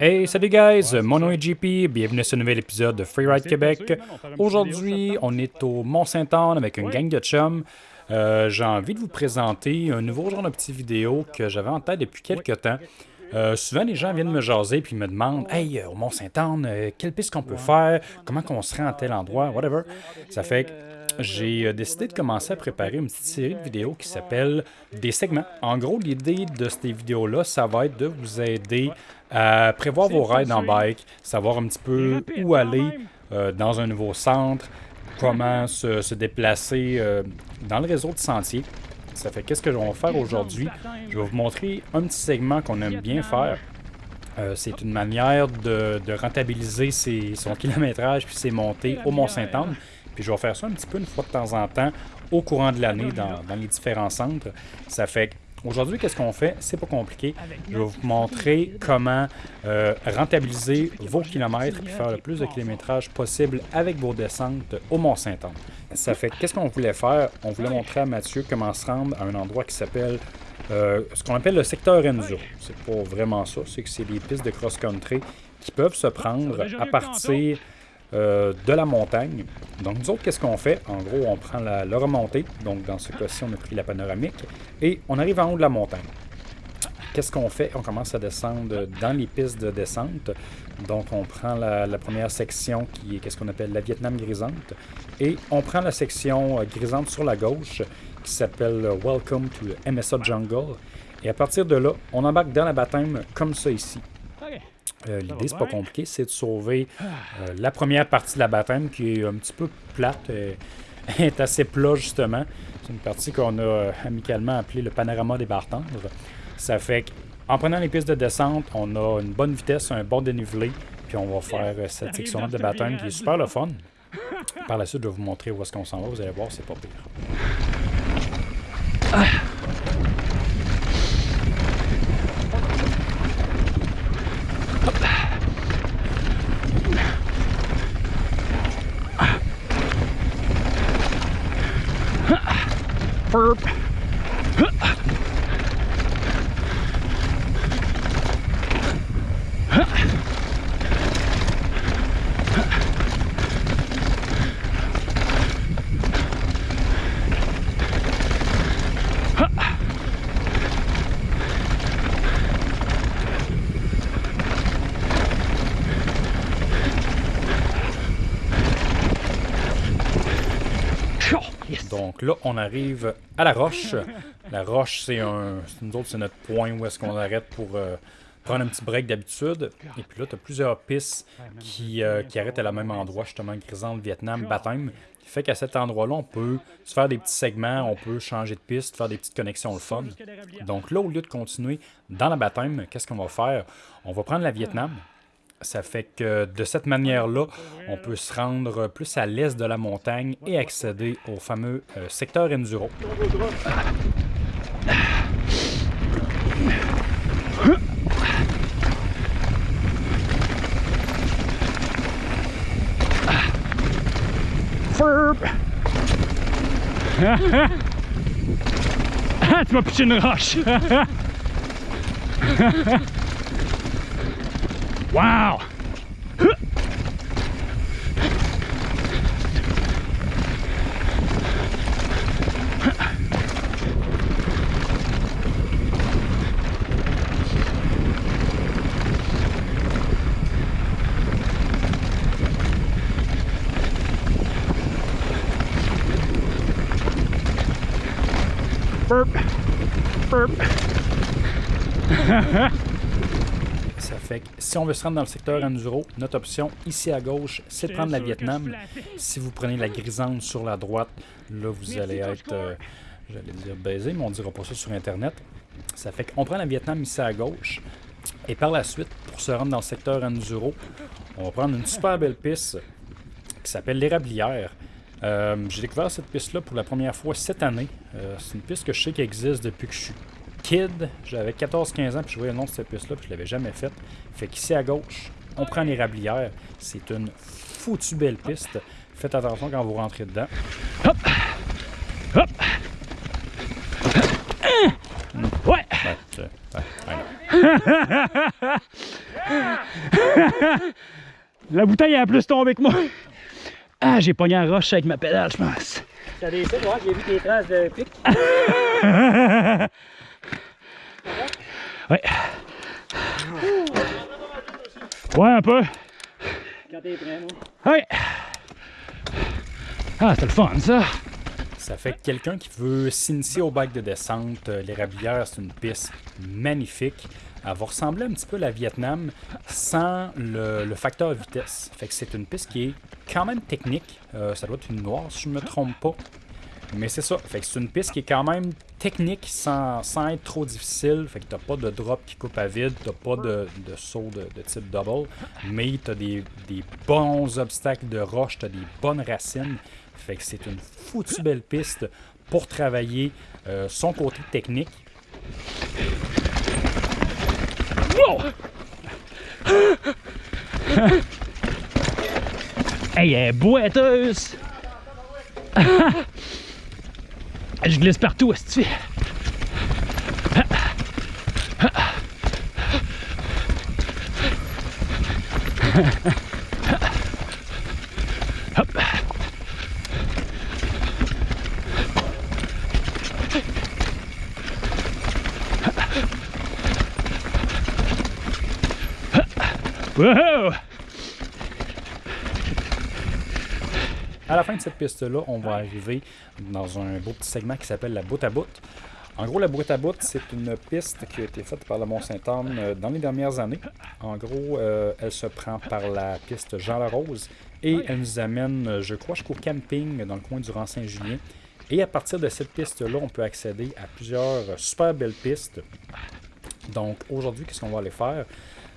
Hey, salut guys, mon nom est JP, bienvenue sur un nouvel épisode de Freeride Québec. Aujourd'hui, on est au Mont-Saint-Anne avec une gang de chums. Euh, J'ai envie de vous présenter un nouveau genre de petite vidéo que j'avais en tête depuis quelques temps. Euh, souvent, les gens viennent me jaser puis me demandent Hey, au Mont-Saint-Anne, euh, quelle piste qu'on peut faire? Comment qu'on se rend à tel endroit? Whatever. Ça fait que j'ai euh, décidé de commencer à préparer une petite série de vidéos qui s'appelle Des segments. En gros, l'idée de ces vidéos-là, ça va être de vous aider à prévoir vos rides en bike, savoir un petit peu où aller euh, dans un nouveau centre, comment se, se déplacer euh, dans le réseau de sentiers. Ça fait qu'est-ce que je vais faire aujourd'hui? Je vais vous montrer un petit segment qu'on aime bien faire. Euh, c'est une manière de, de rentabiliser ses- son kilométrage puis ses montées au Mont-Saint-Anne. Puis je vais faire ça un petit peu une fois de temps en temps au courant de l'année dans, les différents centres. Ça fait qu'aujourd'hui, qu'est-ce qu'on fait? C'est pas compliqué. Je vais vous montrer comment euh, rentabiliser vos kilomètres et faire le plus de kilométrage possible avec vos descentes au Mont-Saint-Anne. Ça fait qu'est-ce qu'on voulait faire? On voulait montrer à Mathieu comment se rendre à un endroit qui s'appelle euh, ce qu'on appelle le secteur Enzo. C'est pas vraiment ça, c'est que c'est des pistes de cross-country qui peuvent se prendre à partir euh, de la montagne. Donc nous autres, qu'est-ce qu'on fait? En gros, on prend la, remontée. Donc dans ce cas-ci, on a pris la panoramique et on arrive en haut de la montagne. Qu'est-ce qu'on fait? On commence à descendre dans les pistes de descente. Donc, on prend la, la première section qui est qu'est-ce qu'on appelle la Vietnam grisante. Et on prend la section euh, grisante sur la gauche qui s'appelle euh, Welcome to MSA Jungle. Et à partir de là, on embarque dans la baptême comme ça ici. Euh, L'idée, c'est pas compliqué, c'est de sauver euh, la première partie de la baptême qui est un petit peu plate, euh, est assez plat justement. C'est une partie qu'on a euh, amicalement appelée le panorama des barres tendres. Ça fait qu'en prenant les pistes de descente, on a une bonne vitesse, un bon dénivelé, puis on va faire euh, cette section-là de baptême qui est super le fun. Par la suite, je vais vous montrer où est-ce qu'on s'en va. Vous allez voir, c'est pas pire. burp. Donc là, on arrive à la roche. La roche, c'est un. Nous autres, c'est notre point où est-ce qu'on arrête pour euh, prendre un petit break d'habitude. Et puis là, tu as plusieurs pistes qui, euh, qui arrêtent à la même endroit, justement, Grisante, Vietnam, Baptême. Qui fait qu'à cet endroit-là, on peut se faire des petits segments, on peut changer de piste, faire des petites connexions le fun. Donc là, au lieu de continuer dans la baptême, qu'est-ce qu'on va faire? On va prendre la Vietnam. Ça fait que de cette manière-là, on peut se rendre plus à l'est de la montagne et accéder au fameux euh, secteur Enduro. Ah, tu m'as pitché une roche! wow! Burp! Burp! Ça fait que si on veut se rendre dans le secteur Enduro, notre option ici à gauche, c'est de prendre la Vietnam. Si vous prenez la grisante sur la droite, là vous allez être, euh, j'allais dire baisé, mais on dira pas ça sur Internet. Ça fait qu'on prend la Vietnam ici à gauche. Et par la suite, pour se rendre dans le secteur Enduro, on va prendre une super belle piste qui s'appelle l'Érablière. Euh, J'ai découvert cette piste-là pour la première fois cette année. Euh, c'est une piste que je sais qui existe depuis que je suis kid. J'avais 14-15 ans, puis je voyais le nom de cette piste-là, puis je l'avais jamais faite. Fait qu'ici à gauche, on prend l'Érablière. C'est une foutue belle piste. Faites attention quand vous rentrez dedans. Hop! Ouais, Ouais! c'est- ouais. La bouteille a plus tombé que moi. Ah, j'ai pogné un roche avec ma pédale, je pense. T'as des j'ai vu tes traces de pic. Ouais. Ouais, un peu. Quand t'es prêt, moi. Ouais. Ah, c'était le fun, ça. Ça fait que quelqu'un qui veut s'initier au bike de descente, euh, l'érablière, c'est une piste magnifique. Elle va ressembler un petit peu à la Vietnam sans le, le facteur vitesse. Fait que c'est une piste qui est quand même technique. Euh, ça doit être une noire si je me trompe pas. Mais c'est ça. C'est une piste qui est quand même technique sans, être trop difficile. Fait que t'as pas de drop qui coupe à vide, t'as pas de, de saut de, de type double. Mais t'as des, des bons obstacles de roche, t'as des bonnes racines. Fait que c'est une foutue belle piste pour travailler euh, son côté technique. Hey, elle est boiteuse! Je glisse partout, est-ce que Hop. Wow! À la fin de cette piste-là, on va arriver dans un beau petit segment qui s'appelle la bout à bout. En gros, la bout à bout, c'est une piste qui a été faite par le Mont-Saint-Anne euh, dans les dernières années. En gros, euh, elle se prend par la piste Jean-Larose et elle nous amène, euh, je crois, jusqu'au camping dans le coin du Rang-Saint-Julien. Et à partir de cette piste-là, on peut accéder à plusieurs super belles pistes. Donc aujourd'hui, qu'est-ce qu'on va aller faire?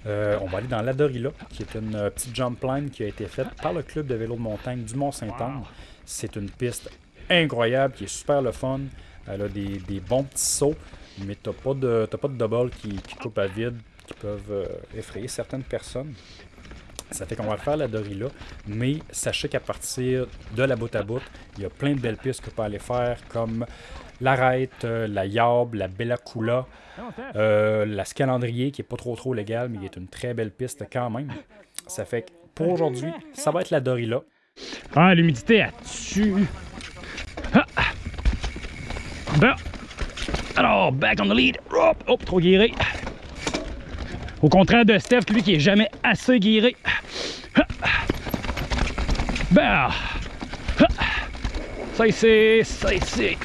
Euh, on va aller dans l'Adorilla, qui est une euh, petite jump line qui a été faite par le club de vélo de montagne du Mont-Saint-Anne. C'est une piste incroyable, qui est super le fun. Elle a des, bons petits sauts, mais t'as pas de de double qui, qui coupe à vide, qui peuvent euh, effrayer certaines personnes. Ça fait qu'on va faire la Dorilla, mais sachez qu'à partir de la bout à bout, il y a plein de belles pistes qu'on peut aller faire, comme l'Arête, euh, la Yarb, la Bella Cula, euh, la Scalandrier, qui est pas trop trop légale, mais qui est une très belle piste quand même. Ça fait que pour aujourd'hui, ça va être la Dorilla. Ah, l'humidité, elle tue. Ah. Bon. Alors, back on the lead. Hop, trop guiré. Au contraire de Steph, lui qui est jamais assez guiré. Ah. Bon. Ah. Ça ici, ça ici.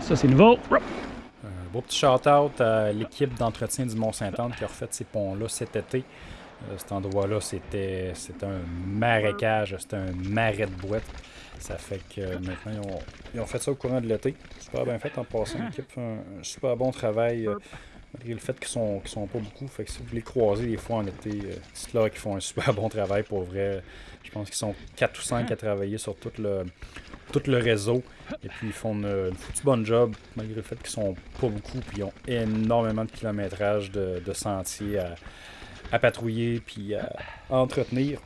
Ça c'est nouveau. Un beau petit shout-out à l'équipe d'entretien du Mont-Saint-Anne qui a refait ces ponts-là cet été. Euh, cet endroit-là, c'était un marécage, c'était un marais de boîte. Ça fait que maintenant, ils ont, ils ont fait ça au courant de l'été. Super bien fait en passant. L'équipe fait un, un super bon travail, euh, malgré le fait qu'ils sont, sont pas beaucoup. Fait que si vous les croisez des fois en été, euh, c'est là qu'ils font un super bon travail pour vrai. Je pense qu'ils sont 4 ou 5 à travailler sur tout le, tout le réseau. Et puis ils font une, une foutue bonne job, malgré le fait qu'ils sont pas beaucoup. Puis ils ont énormément de kilométrage de, sentiers à, à patrouiller puis à, à entretenir.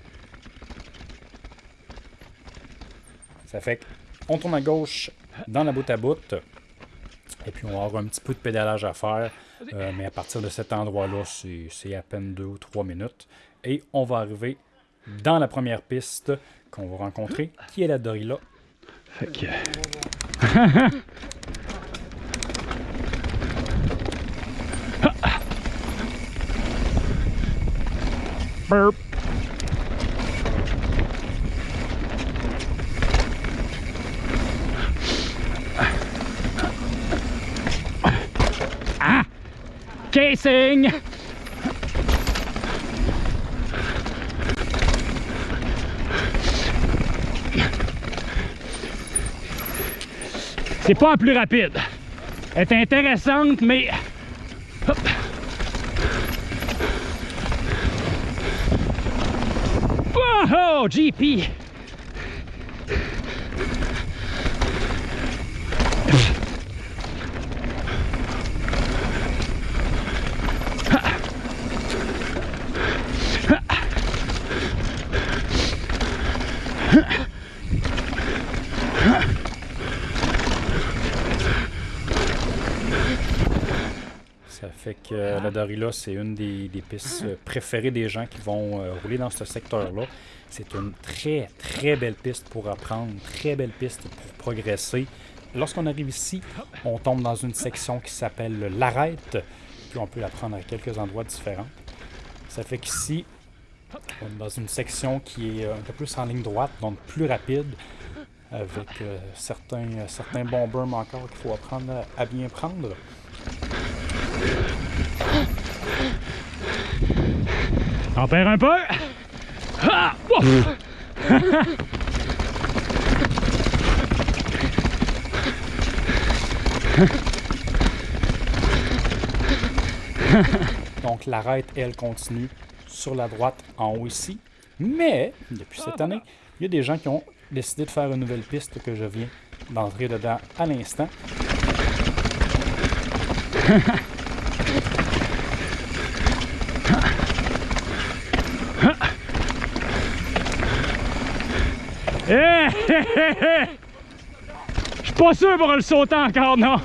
Ça fait qu'on tourne à gauche dans la bout à bout. Et puis on va avoir un petit peu de pédalage à faire. Euh, mais à partir de cet endroit-là, c'est à peine 2 ou 3 minutes. Et on va arriver dans la première piste qu'on va rencontrer, qui est la Dorilla? Fait que. Burp. Ah! C'est pas la plus rapide. Elle est intéressante, mais. Oh, GP! Ça fait c'est une des, pistes euh, préférées des gens qui vont euh, rouler dans ce secteur-là. C'est une très, très belle piste pour apprendre, très belle piste pour progresser. Lorsqu'on arrive ici, on tombe dans une section qui s'appelle l'arête, puis on peut la prendre à quelques endroits différents. Ça fait qu'ici, on est dans une section qui est un peu plus en ligne droite, donc plus rapide, avec euh, certains, euh, certains bons berms encore qu'il faut apprendre à bien prendre. On perd un peu? Ah! Ouf! Donc l'arête, elle, continue sur la droite en haut ici. Mais, depuis cette année, il y a des gens qui ont décidé de faire une nouvelle piste que je viens d'entrer dedans à l'instant. Hé, hé, hé, hé! Je suis pas sûr pour le sauter encore, non.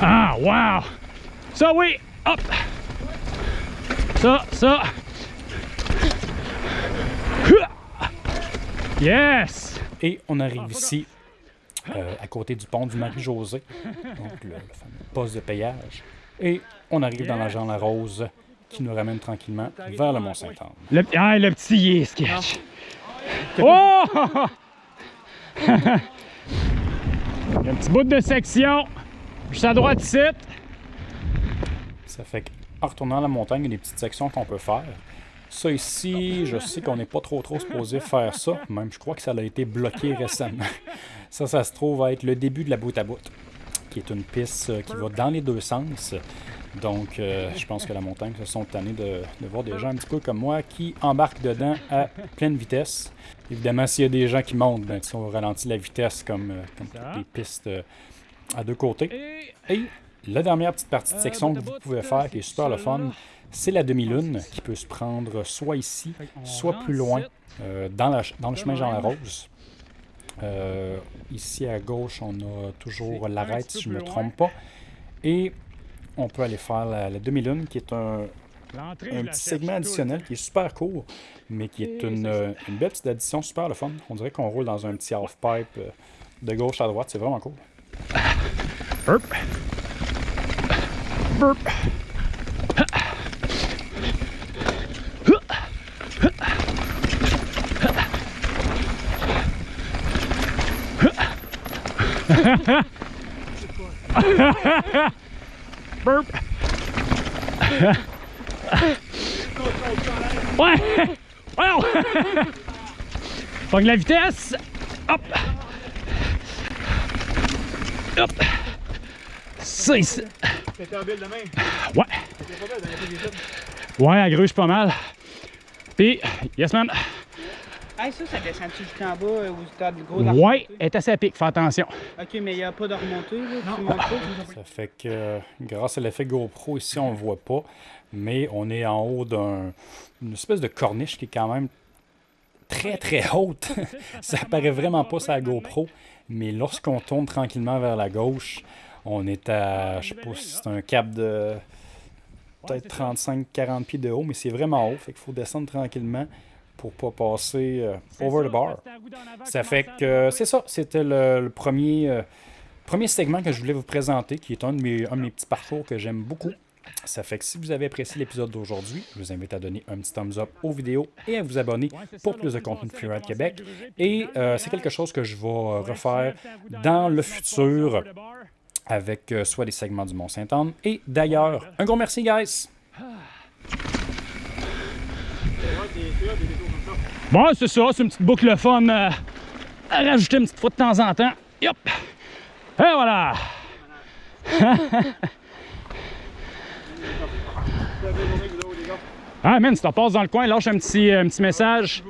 Ah, wow! Ça, oui! Hop! Ça, ça! Yes! Et on arrive ici, euh, à côté du pont du Marie-Josée, donc le, le fameux poste de payage. Et on arrive dans la Jean Larose, qui nous ramène tranquillement vers le Mont-Saint-Anne. Le, ah, le petit sketch. Oh! Il y a un petit bout de section. Juste à droite ici. Ça fait qu'en retournant la montagne, il y a des petites sections qu'on peut faire. Ça ici, je sais qu'on n'est pas trop trop supposé faire ça. Même je crois que ça a été bloqué récemment. Ça, ça se trouve à être le début de la bout à bout, qui est une piste euh, qui va dans les deux sens. Donc, euh, je pense que la montagne se sont tannés de, de voir des gens un petit peu comme moi qui embarquent dedans à pleine vitesse. Évidemment, s'il y a des gens qui montent, ben, si on ralentit la vitesse comme, euh, comme toutes les pistes euh, à deux côtés. Et la dernière petite partie de section que vous pouvez faire, qui est super le fun, c'est la demi-lune, qui peut se prendre soit ici, soit plus loin, euh, dans, la- dans le chemin Jean Larose. Euh, ici à gauche, on a toujours l'arête, si je ne me trompe pas. Et on peut aller faire la, la demi-lune, qui est un, petit segment additionnel qui est super court, mais qui est une, euh, une belle petite addition super le fun. On dirait qu'on roule dans un petit half-pipe euh, de gauche à droite, c'est vraiment cool. Burp. Burp. Burp. Ouais. Wow. Pogne la vitesse. Hop. Hop. Ça ici. T'es en ville. Ouais. Ouais, elle gruge pas mal. Puis, yes man. Hey, ça, ça descend-tu jusqu'en bas euh, où du gros Ouais, elle est assez à pic, fais attention. Ok, mais il n'y a pas de remontée, là. Tu montes pas. Ça fait que, euh, grâce à l'effet GoPro, ici, on ne le voit pas, mais on est en haut d'un- d'une espèce de corniche qui est quand même très, très haute. Ça paraît vraiment pas sur la GoPro, mais lorsqu'on tourne tranquillement vers la gauche, on est à, je sais pas si c'est un cap de peut-être 35-40 pieds de haut, mais c'est vraiment haut, fait qu'il faut descendre tranquillement pour pas passer euh, over the bar. Ça fait que c'est ça, c'était le, le premier, euh, premier segment que je voulais vous présenter, qui est un de mes, un de mes petits parcours que j'aime beaucoup. Ça fait que si vous avez apprécié l'épisode d'aujourd'hui, je vous invite à donner un petit thumbs up aux vidéos et à vous abonner pour plus de contenu de Freeride Québec. Et euh, c'est quelque chose que je vais refaire dans le futur avec euh, soit des segments du Mont-Saint-Anne. Et d'ailleurs, un gros merci, guys! Bon, c'est ça, c'est une petite boucle fun euh, à rajouter une petite fois de temps en temps. Yop! Et voilà! Ah, man, si tu repasses dans le coin, lâche un petit, un petit message.